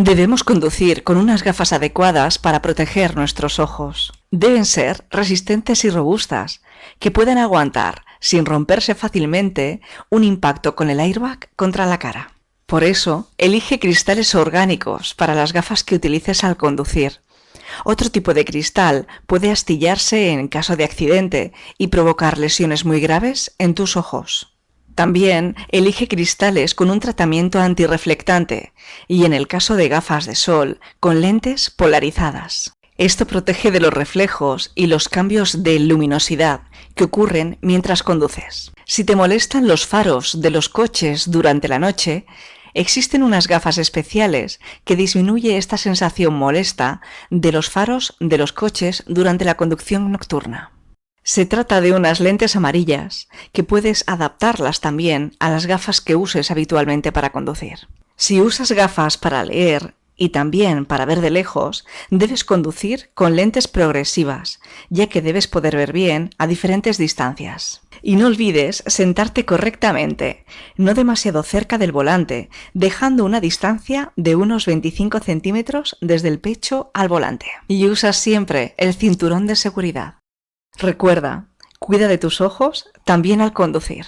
Debemos conducir con unas gafas adecuadas para proteger nuestros ojos. Deben ser resistentes y robustas, que puedan aguantar, sin romperse fácilmente, un impacto con el airbag contra la cara. Por eso, elige cristales orgánicos para las gafas que utilices al conducir. Otro tipo de cristal puede astillarse en caso de accidente y provocar lesiones muy graves en tus ojos. También elige cristales con un tratamiento antirreflectante y en el caso de gafas de sol, con lentes polarizadas. Esto protege de los reflejos y los cambios de luminosidad que ocurren mientras conduces. Si te molestan los faros de los coches durante la noche, existen unas gafas especiales que disminuye esta sensación molesta de los faros de los coches durante la conducción nocturna. Se trata de unas lentes amarillas que puedes adaptarlas también a las gafas que uses habitualmente para conducir. Si usas gafas para leer y también para ver de lejos, debes conducir con lentes progresivas, ya que debes poder ver bien a diferentes distancias. Y no olvides sentarte correctamente, no demasiado cerca del volante, dejando una distancia de unos 25 centímetros desde el pecho al volante. Y usa siempre el cinturón de seguridad. Recuerda, cuida de tus ojos también al conducir.